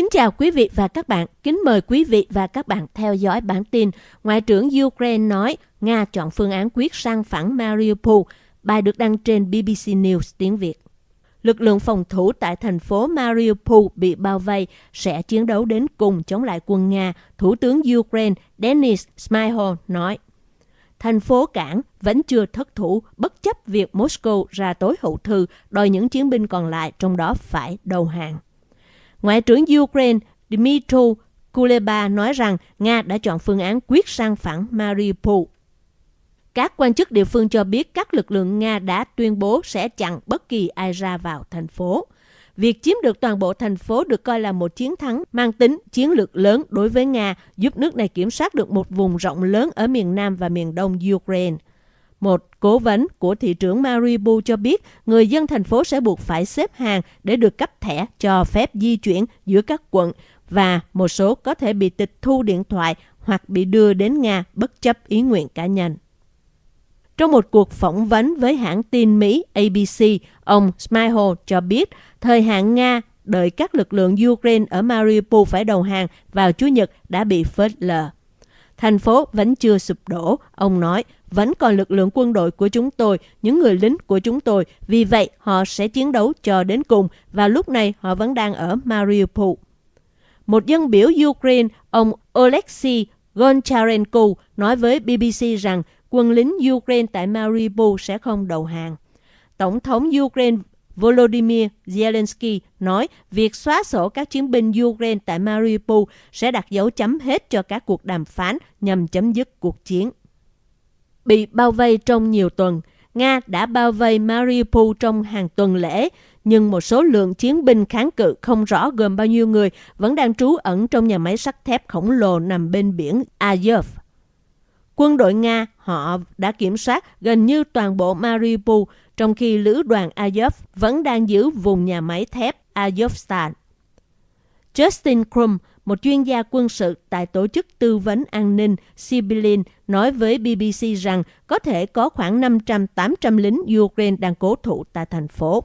Kính chào quý vị và các bạn. Kính mời quý vị và các bạn theo dõi bản tin. Ngoại trưởng Ukraine nói Nga chọn phương án quyết sang phẳng Mariupol. Bài được đăng trên BBC News tiếng Việt. Lực lượng phòng thủ tại thành phố Mariupol bị bao vây sẽ chiến đấu đến cùng chống lại quân Nga, Thủ tướng Ukraine Denis Smyhal nói. Thành phố cảng vẫn chưa thất thủ bất chấp việc Moscow ra tối hậu thư đòi những chiến binh còn lại trong đó phải đầu hàng. Ngoại trưởng Ukraine Dmytro Kuleba nói rằng Nga đã chọn phương án quyết sang phẳng Mariupol. Các quan chức địa phương cho biết các lực lượng Nga đã tuyên bố sẽ chặn bất kỳ ai ra vào thành phố. Việc chiếm được toàn bộ thành phố được coi là một chiến thắng mang tính chiến lược lớn đối với Nga, giúp nước này kiểm soát được một vùng rộng lớn ở miền Nam và miền Đông Ukraine. Một cố vấn của thị trưởng Mariupol cho biết người dân thành phố sẽ buộc phải xếp hàng để được cấp thẻ cho phép di chuyển giữa các quận và một số có thể bị tịch thu điện thoại hoặc bị đưa đến Nga bất chấp ý nguyện cá nhân. Trong một cuộc phỏng vấn với hãng tin Mỹ ABC, ông Smyhal cho biết thời hạn Nga đợi các lực lượng Ukraine ở Mariupol phải đầu hàng vào Chủ nhật đã bị phớt lờ. Thành phố vẫn chưa sụp đổ, ông nói, vẫn còn lực lượng quân đội của chúng tôi, những người lính của chúng tôi, vì vậy họ sẽ chiến đấu cho đến cùng và lúc này họ vẫn đang ở Mariupol. Một dân biểu Ukraine, ông Oleksiy Goncharenko nói với BBC rằng quân lính Ukraine tại Mariupol sẽ không đầu hàng. Tổng thống Ukraine Volodymyr Zelensky nói việc xóa sổ các chiến binh Ukraine tại Mariupol sẽ đặt dấu chấm hết cho các cuộc đàm phán nhằm chấm dứt cuộc chiến. Bị bao vây trong nhiều tuần, Nga đã bao vây Mariupol trong hàng tuần lễ, nhưng một số lượng chiến binh kháng cự không rõ gồm bao nhiêu người vẫn đang trú ẩn trong nhà máy sắt thép khổng lồ nằm bên biển Azov. Quân đội Nga họ đã kiểm soát gần như toàn bộ Mariupol, trong khi lữ đoàn Azov vẫn đang giữ vùng nhà máy thép Azovstal. Justin Krum, một chuyên gia quân sự tại tổ chức tư vấn an ninh Sibilin, nói với BBC rằng có thể có khoảng 500-800 lính Ukraine đang cố thủ tại thành phố.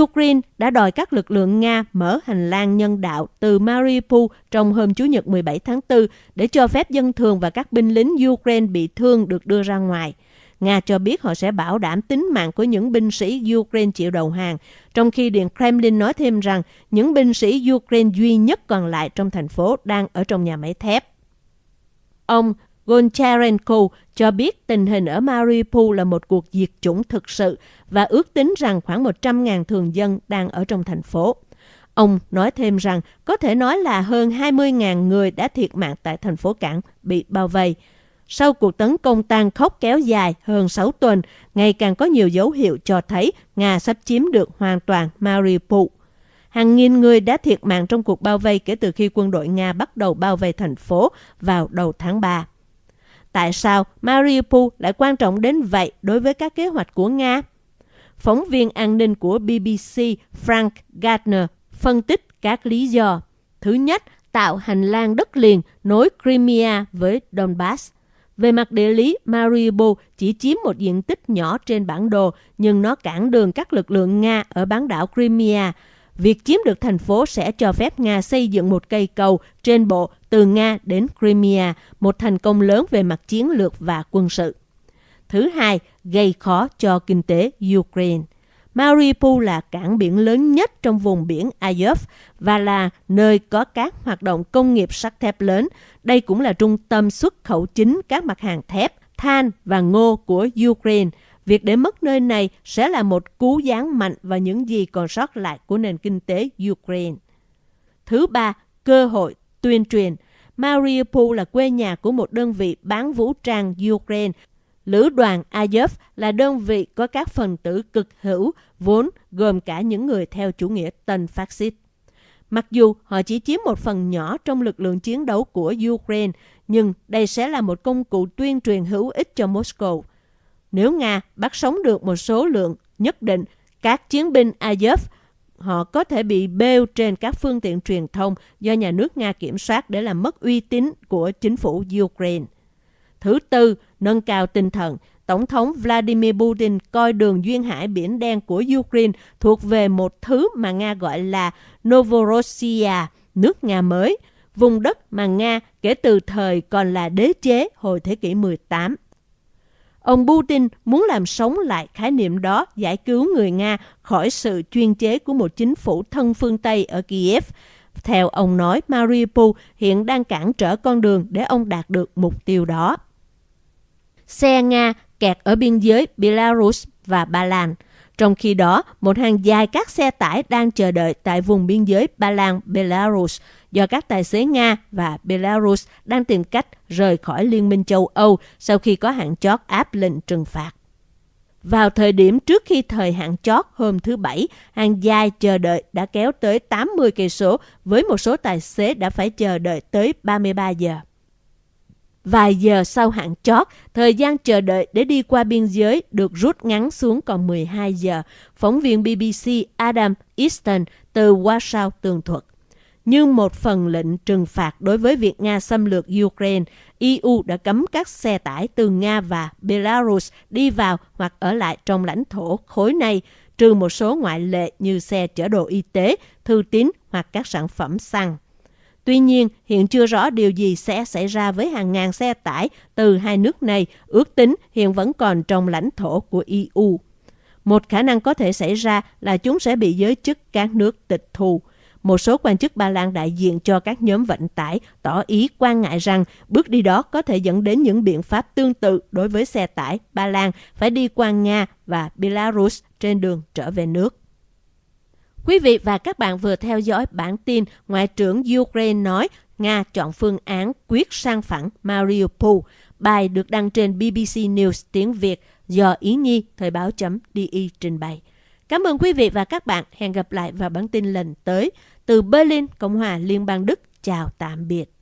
Ukraine đã đòi các lực lượng Nga mở hành lang nhân đạo từ Mariupol trong hôm Chủ nhật 17 tháng 4 để cho phép dân thường và các binh lính Ukraine bị thương được đưa ra ngoài. Nga cho biết họ sẽ bảo đảm tính mạng của những binh sĩ Ukraine chịu đầu hàng, trong khi Điện Kremlin nói thêm rằng những binh sĩ Ukraine duy nhất còn lại trong thành phố đang ở trong nhà máy thép. Ông Goncharenko cho biết tình hình ở Mariupol là một cuộc diệt chủng thực sự và ước tính rằng khoảng 100.000 thường dân đang ở trong thành phố. Ông nói thêm rằng có thể nói là hơn 20.000 người đã thiệt mạng tại thành phố cảng bị bao vây. Sau cuộc tấn công tan khốc kéo dài hơn 6 tuần, ngày càng có nhiều dấu hiệu cho thấy Nga sắp chiếm được hoàn toàn Mariupol. Hàng nghìn người đã thiệt mạng trong cuộc bao vây kể từ khi quân đội Nga bắt đầu bao vây thành phố vào đầu tháng 3. Tại sao Mariupol lại quan trọng đến vậy đối với các kế hoạch của Nga? Phóng viên an ninh của BBC Frank Gardner phân tích các lý do. Thứ nhất, tạo hành lang đất liền nối Crimea với Donbass. Về mặt địa lý, Mariupol chỉ chiếm một diện tích nhỏ trên bản đồ, nhưng nó cản đường các lực lượng Nga ở bán đảo Crimea. Việc chiếm được thành phố sẽ cho phép Nga xây dựng một cây cầu trên bộ từ Nga đến Crimea, một thành công lớn về mặt chiến lược và quân sự. Thứ hai, gây khó cho kinh tế Ukraine. Mariupol là cảng biển lớn nhất trong vùng biển Azov và là nơi có các hoạt động công nghiệp sắt thép lớn. Đây cũng là trung tâm xuất khẩu chính các mặt hàng thép, than và ngô của Ukraine. Việc để mất nơi này sẽ là một cú giáng mạnh vào những gì còn sót lại của nền kinh tế Ukraine. Thứ ba, cơ hội tuyên truyền. Mariupol là quê nhà của một đơn vị bán vũ trang Ukraine. Lữ đoàn Azov là đơn vị có các phần tử cực hữu, vốn gồm cả những người theo chủ nghĩa tân phát xít. Mặc dù họ chỉ chiếm một phần nhỏ trong lực lượng chiến đấu của Ukraine, nhưng đây sẽ là một công cụ tuyên truyền hữu ích cho Moscow. Nếu Nga bắt sống được một số lượng nhất định, các chiến binh Azov họ có thể bị bêu trên các phương tiện truyền thông do nhà nước Nga kiểm soát để làm mất uy tín của chính phủ Ukraine. Thứ tư, nâng cao tinh thần. Tổng thống Vladimir Putin coi đường duyên hải biển đen của Ukraine thuộc về một thứ mà Nga gọi là Novorossiya, nước Nga mới, vùng đất mà Nga kể từ thời còn là đế chế hồi thế kỷ 18. Ông Putin muốn làm sống lại khái niệm đó, giải cứu người Nga khỏi sự chuyên chế của một chính phủ thân phương Tây ở Kiev. Theo ông nói, Mariupol hiện đang cản trở con đường để ông đạt được mục tiêu đó. Xe Nga kẹt ở biên giới Belarus và Ba Lan. Trong khi đó, một hàng dài các xe tải đang chờ đợi tại vùng biên giới Ba Lan, Belarus do các tài xế Nga và Belarus đang tìm cách rời khỏi Liên minh châu Âu sau khi có hạn chót áp lệnh trừng phạt. Vào thời điểm trước khi thời hạn chót hôm thứ Bảy, hàng dài chờ đợi đã kéo tới 80 cây số với một số tài xế đã phải chờ đợi tới 33 giờ. Vài giờ sau hạn chót, thời gian chờ đợi để đi qua biên giới được rút ngắn xuống còn 12 giờ. Phóng viên BBC Adam Easton từ Warsaw tường thuật. Như một phần lệnh trừng phạt đối với việc Nga xâm lược Ukraine, EU đã cấm các xe tải từ Nga và Belarus đi vào hoặc ở lại trong lãnh thổ khối này, trừ một số ngoại lệ như xe chở đồ y tế, thư tín hoặc các sản phẩm xăng. Tuy nhiên, hiện chưa rõ điều gì sẽ xảy ra với hàng ngàn xe tải từ hai nước này, ước tính hiện vẫn còn trong lãnh thổ của EU. Một khả năng có thể xảy ra là chúng sẽ bị giới chức các nước tịch thu. Một số quan chức Ba Lan đại diện cho các nhóm vận tải tỏ ý quan ngại rằng bước đi đó có thể dẫn đến những biện pháp tương tự đối với xe tải Ba Lan phải đi qua Nga và Belarus trên đường trở về nước. Quý vị và các bạn vừa theo dõi bản tin Ngoại trưởng Ukraine nói Nga chọn phương án quyết sang phẳng Mariupol. Bài được đăng trên BBC News tiếng Việt do Ý Nhi, Thời báo.de trình bày. Cảm ơn quý vị và các bạn. Hẹn gặp lại vào bản tin lần tới. Từ Berlin, Cộng hòa Liên bang Đức. Chào tạm biệt.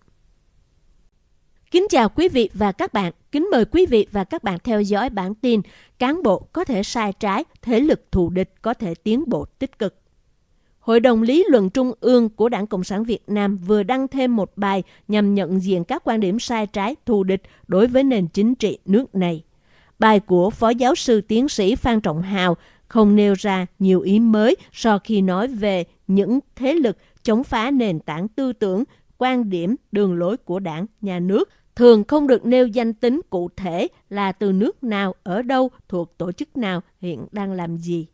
Kính chào quý vị và các bạn. Kính mời quý vị và các bạn theo dõi bản tin Cán bộ có thể sai trái, thế lực thù địch có thể tiến bộ tích cực. Hội đồng lý luận Trung ương của Đảng Cộng sản Việt Nam vừa đăng thêm một bài nhằm nhận diện các quan điểm sai trái thù địch đối với nền chính trị nước này. Bài của Phó Giáo sư Tiến sĩ Phan Trọng Hào không nêu ra nhiều ý mới so khi nói về những thế lực chống phá nền tảng tư tưởng, quan điểm, đường lối của đảng, nhà nước, thường không được nêu danh tính cụ thể là từ nước nào, ở đâu, thuộc tổ chức nào, hiện đang làm gì.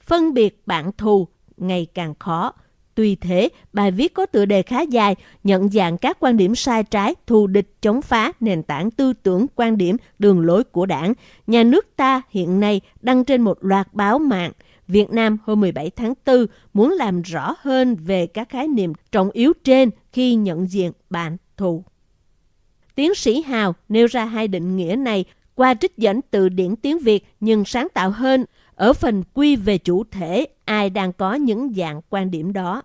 Phân biệt bạn thù ngày càng khó. Tuy thế, bài viết có tựa đề khá dài, nhận dạng các quan điểm sai trái, thù địch, chống phá, nền tảng tư tưởng, quan điểm, đường lối của đảng. Nhà nước ta hiện nay đăng trên một loạt báo mạng. Việt Nam hôm 17 tháng 4 muốn làm rõ hơn về các khái niệm trọng yếu trên khi nhận diện bạn thù. Tiến sĩ Hào nêu ra hai định nghĩa này qua trích dẫn từ điển tiếng Việt nhưng sáng tạo hơn ở phần quy về chủ thể ai đang có những dạng quan điểm đó.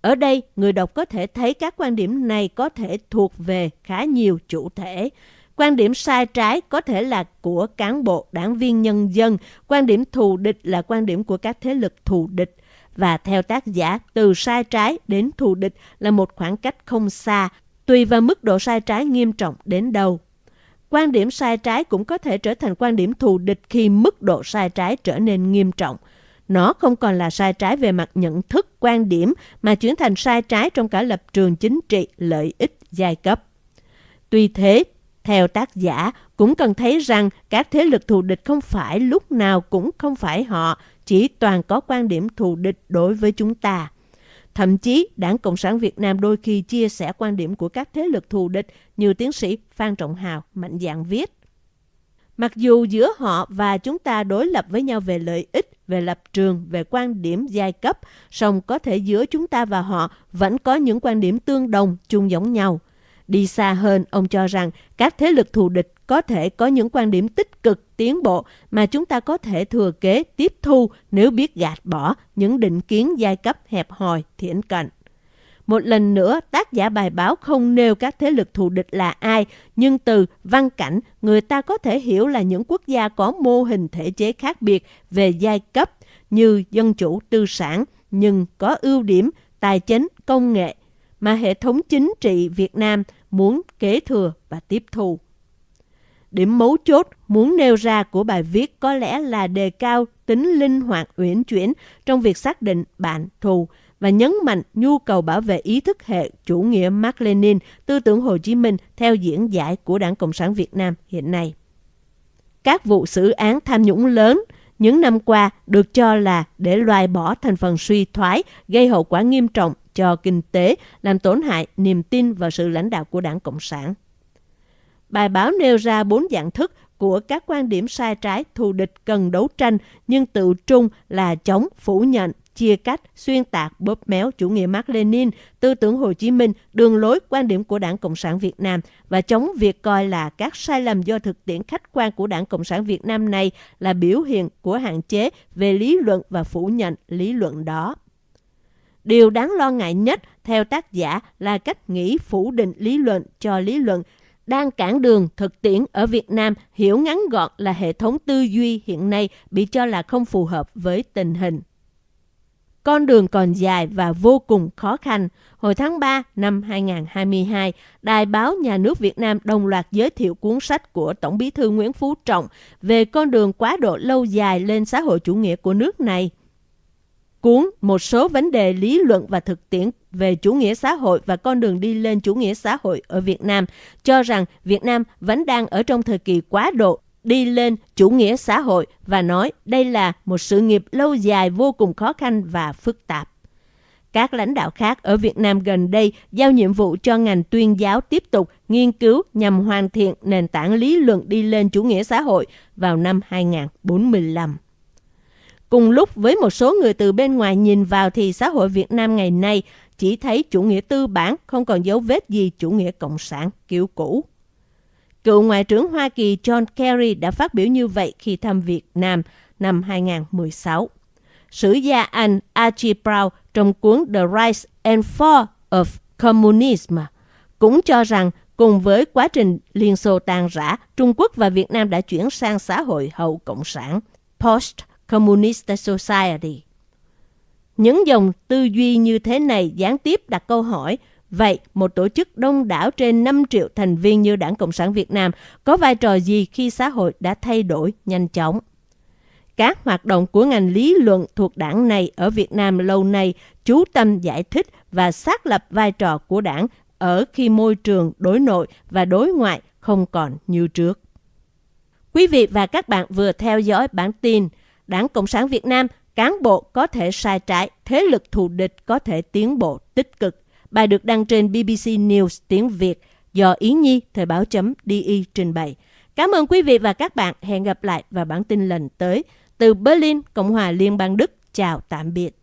Ở đây, người đọc có thể thấy các quan điểm này có thể thuộc về khá nhiều chủ thể. Quan điểm sai trái có thể là của cán bộ, đảng viên nhân dân. Quan điểm thù địch là quan điểm của các thế lực thù địch. Và theo tác giả, từ sai trái đến thù địch là một khoảng cách không xa, tùy vào mức độ sai trái nghiêm trọng đến đâu. Quan điểm sai trái cũng có thể trở thành quan điểm thù địch khi mức độ sai trái trở nên nghiêm trọng. Nó không còn là sai trái về mặt nhận thức, quan điểm mà chuyển thành sai trái trong cả lập trường chính trị, lợi ích, giai cấp. Tuy thế, theo tác giả, cũng cần thấy rằng các thế lực thù địch không phải lúc nào cũng không phải họ, chỉ toàn có quan điểm thù địch đối với chúng ta. Thậm chí, Đảng Cộng sản Việt Nam đôi khi chia sẻ quan điểm của các thế lực thù địch như tiến sĩ Phan Trọng Hào mạnh dạn viết. Mặc dù giữa họ và chúng ta đối lập với nhau về lợi ích, về lập trường, về quan điểm giai cấp, song có thể giữa chúng ta và họ vẫn có những quan điểm tương đồng, chung giống nhau. Đi xa hơn, ông cho rằng các thế lực thù địch có thể có những quan điểm tích cực, tiến bộ mà chúng ta có thể thừa kế, tiếp thu nếu biết gạt bỏ những định kiến giai cấp hẹp hòi, thiển cận. Một lần nữa, tác giả bài báo không nêu các thế lực thù địch là ai, nhưng từ văn cảnh, người ta có thể hiểu là những quốc gia có mô hình thể chế khác biệt về giai cấp như dân chủ tư sản, nhưng có ưu điểm tài chính, công nghệ, mà hệ thống chính trị Việt Nam muốn kế thừa và tiếp thu. Điểm mấu chốt muốn nêu ra của bài viết có lẽ là đề cao tính linh hoạt uyển chuyển trong việc xác định bạn thù và nhấn mạnh nhu cầu bảo vệ ý thức hệ chủ nghĩa Mark Lenin, tư tưởng Hồ Chí Minh theo diễn giải của Đảng Cộng sản Việt Nam hiện nay. Các vụ xử án tham nhũng lớn những năm qua được cho là để loại bỏ thành phần suy thoái, gây hậu quả nghiêm trọng cho kinh tế, làm tổn hại niềm tin vào sự lãnh đạo của Đảng Cộng sản. Bài báo nêu ra bốn dạng thức của các quan điểm sai trái thù địch cần đấu tranh nhưng tự trung là chống, phủ nhận, chia cắt, xuyên tạc, bóp méo chủ nghĩa Mark Lenin, tư tưởng Hồ Chí Minh, đường lối quan điểm của Đảng Cộng sản Việt Nam và chống việc coi là các sai lầm do thực tiễn khách quan của Đảng Cộng sản Việt Nam này là biểu hiện của hạn chế về lý luận và phủ nhận lý luận đó. Điều đáng lo ngại nhất theo tác giả là cách nghĩ phủ định lý luận cho lý luận đang cản đường thực tiễn ở Việt Nam hiểu ngắn gọn là hệ thống tư duy hiện nay bị cho là không phù hợp với tình hình. Con đường còn dài và vô cùng khó khăn. Hồi tháng 3 năm 2022, Đài báo Nhà nước Việt Nam đồng loạt giới thiệu cuốn sách của Tổng bí thư Nguyễn Phú Trọng về con đường quá độ lâu dài lên xã hội chủ nghĩa của nước này. Cuốn Một số vấn đề lý luận và thực tiễn về chủ nghĩa xã hội và con đường đi lên chủ nghĩa xã hội ở Việt Nam, cho rằng Việt Nam vẫn đang ở trong thời kỳ quá độ đi lên chủ nghĩa xã hội và nói đây là một sự nghiệp lâu dài vô cùng khó khăn và phức tạp. Các lãnh đạo khác ở Việt Nam gần đây giao nhiệm vụ cho ngành tuyên giáo tiếp tục nghiên cứu nhằm hoàn thiện nền tảng lý luận đi lên chủ nghĩa xã hội vào năm 2045. Cùng lúc với một số người từ bên ngoài nhìn vào thì xã hội Việt Nam ngày nay chỉ thấy chủ nghĩa tư bản không còn dấu vết gì chủ nghĩa cộng sản kiểu cũ. Cựu Ngoại trưởng Hoa Kỳ John Kerry đã phát biểu như vậy khi thăm Việt Nam năm 2016. Sử gia Anh Archie Brown trong cuốn The Rise and Fall of Communism cũng cho rằng cùng với quá trình Liên Xô tan rã, Trung Quốc và Việt Nam đã chuyển sang xã hội hậu Cộng sản, Post-Communist Society. Những dòng tư duy như thế này gián tiếp đặt câu hỏi Vậy, một tổ chức đông đảo trên 5 triệu thành viên như Đảng Cộng sản Việt Nam có vai trò gì khi xã hội đã thay đổi nhanh chóng? Các hoạt động của ngành lý luận thuộc đảng này ở Việt Nam lâu nay chú tâm giải thích và xác lập vai trò của đảng ở khi môi trường đối nội và đối ngoại không còn như trước. Quý vị và các bạn vừa theo dõi bản tin Đảng Cộng sản Việt Nam cán bộ có thể sai trái, thế lực thù địch có thể tiến bộ tích cực Bài được đăng trên BBC News tiếng Việt do Yến Nhi, Thời báo chấm DI trình bày. Cảm ơn quý vị và các bạn. Hẹn gặp lại vào bản tin lần tới. Từ Berlin, Cộng hòa Liên bang Đức. Chào tạm biệt.